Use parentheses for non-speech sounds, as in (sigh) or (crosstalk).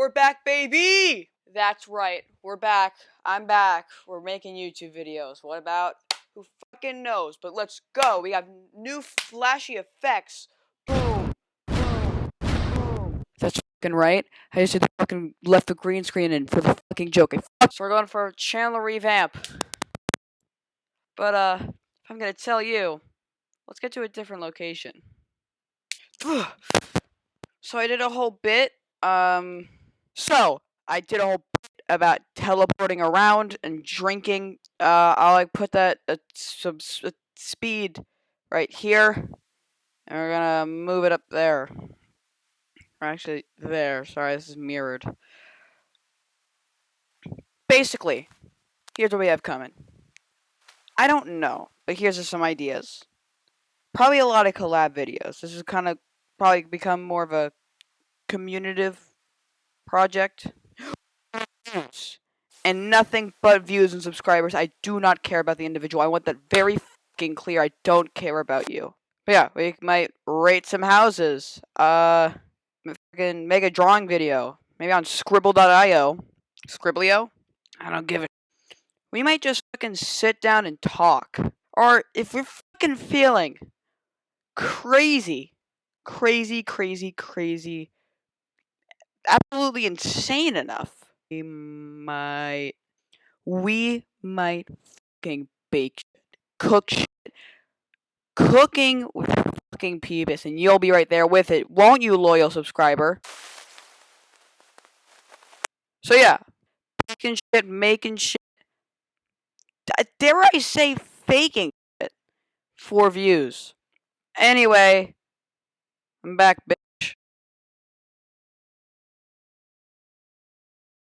We're back, baby! That's right. We're back. I'm back. We're making YouTube videos. What about? Who fucking knows? But let's go. We have new flashy effects. Boom. Boom. Boom. That's fucking right. I just fucking left the green screen in for the fucking joke. So we're going for a channel revamp. But, uh, I'm gonna tell you, let's get to a different location. (sighs) so I did a whole bit. Um, so I did a whole bit about teleporting around and drinking. Uh, I'll like put that at some speed right here, and we're gonna move it up there. Or actually, there. Sorry, this is mirrored. Basically, here's what we have coming. I don't know, but here's just some ideas. Probably a lot of collab videos. This is kind of probably become more of a communitive project. and nothing but views and subscribers. I do not care about the individual. I want that very fucking clear. I don't care about you. But yeah, we might rate some houses. Uh, fucking make a drawing video. Maybe on skribbl.io. Scribblio? I don't give a. We might just fucking sit down and talk. Or if we're fucking feeling crazy, crazy, crazy, crazy, absolutely insane enough, we might, we might fucking bake shit, cook shit, cooking with fucking Peebus, and you'll be right there with it, won't you, loyal subscriber? So yeah, baking shit, making shit, dare I say faking it for views. Anyway, I'm back.